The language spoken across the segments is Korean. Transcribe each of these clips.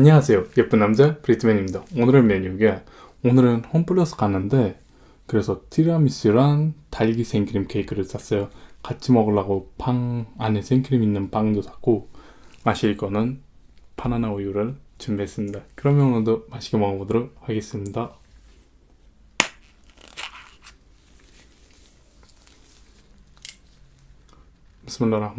안녕하세요. 예쁜 남자 브리트맨입니다. 오늘의 메뉴가 오늘은 홈플러스 갔는데 그래서 티라미수랑 딸기 생크림 케이크를 샀어요. 같이 먹으려고 빵 안에 생크림 있는 빵도 샀고 마실 거는 바나나 우유를 준비했습니다. 그러면 오늘도 맛있게 먹어보도록 하겠습니다. 비스밀라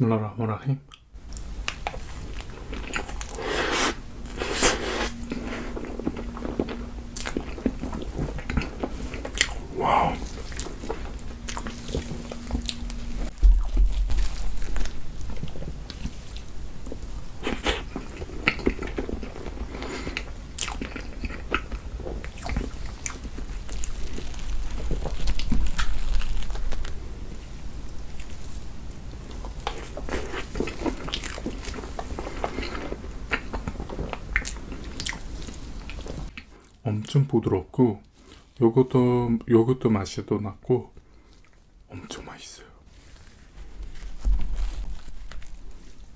흐마니르힘 비스밀라흐마니르힘 와우 엄청 부드럽고 요것도 요것도 맛이도 났고 엄청 맛있어요.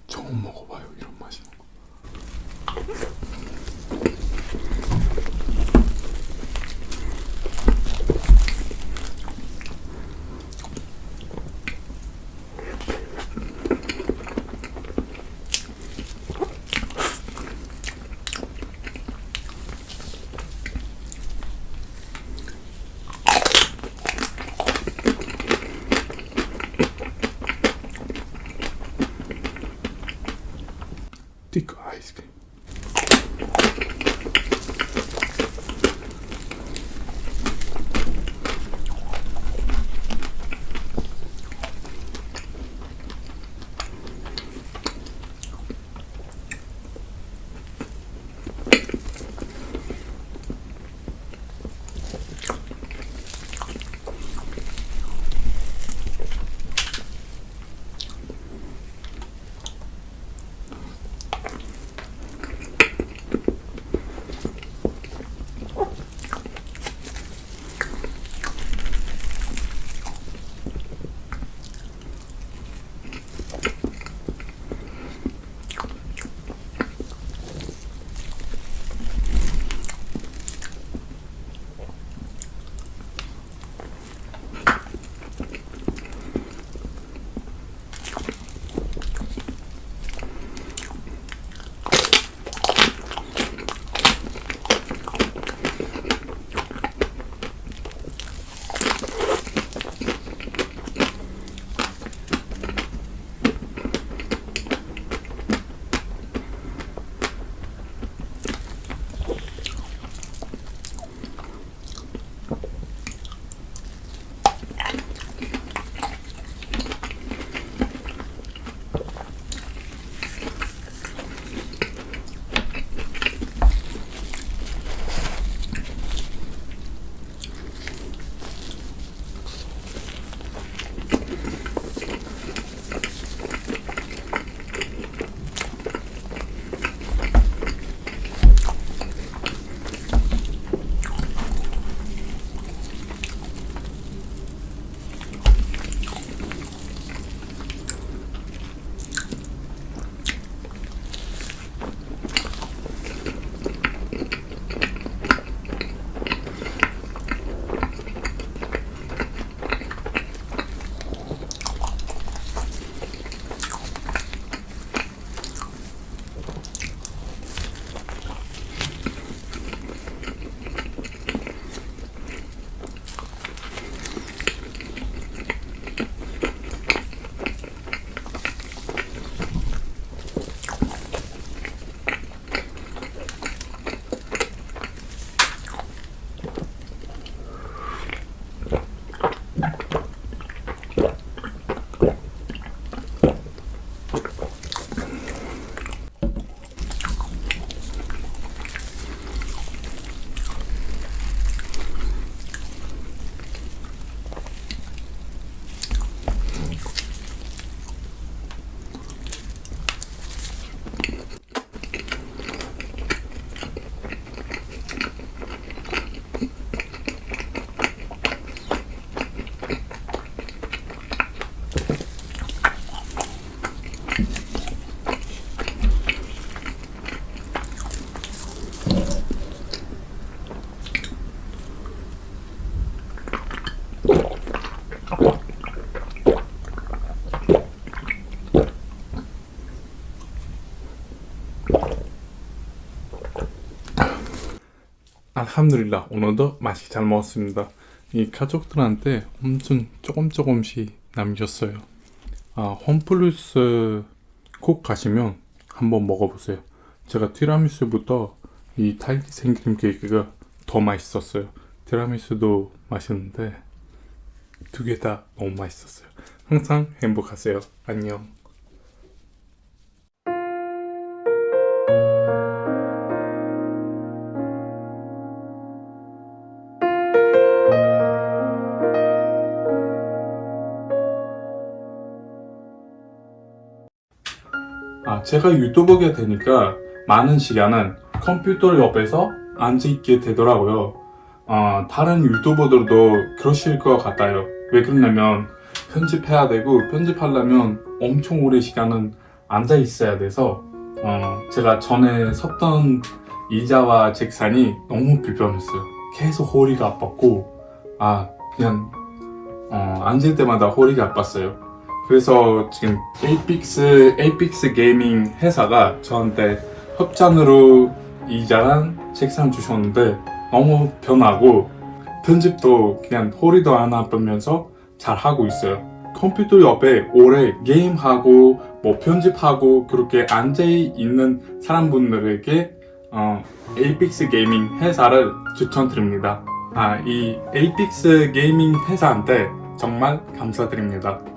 처음 먹어봐요 이런 맛있 dico 알함두릴라 오늘도 맛있게 잘 먹었습니다. 이 가족들한테 엄청 조금 조금씩 남겼어요. 아 홈플러스 꼭 가시면 한번 먹어보세요. 제가 티라미수부터 이 딸기 생크림 케이크가 더 맛있었어요. 티라미수도 맛있는데 두 개 다 너무 맛있었어요. 항상 행복하세요. 안녕. 제가 유튜버가 되니까 많은 시간은 컴퓨터 옆에서 앉아있게 되더라고요. 어, 다른 유튜버들도 그러실 것 같아요. 왜 그러냐면 편집해야 되고 편집하려면 엄청 오래 시간은 앉아 있어야 돼서 어, 제가 전에 섰던 의자와 책상이 너무 불편했어요. 계속 허리가 아팠고 아 그냥 어, 앉을 때마다 허리가 아팠어요. 그래서 지금 에이픽스 에이픽스 게이밍 회사가 저한테 협찬으로 의자랑 책상 주셨는데 너무 편하고 편집도 그냥 허리도 안 아프면서 잘 하고 있어요. 컴퓨터 옆에 오래 게임하고 뭐 편집하고 그렇게 앉아 있는 사람분들에게 어, 에이픽스 게이밍 회사를 추천드립니다. 아, 이 에이픽스 게이밍 회사한테 정말 감사드립니다.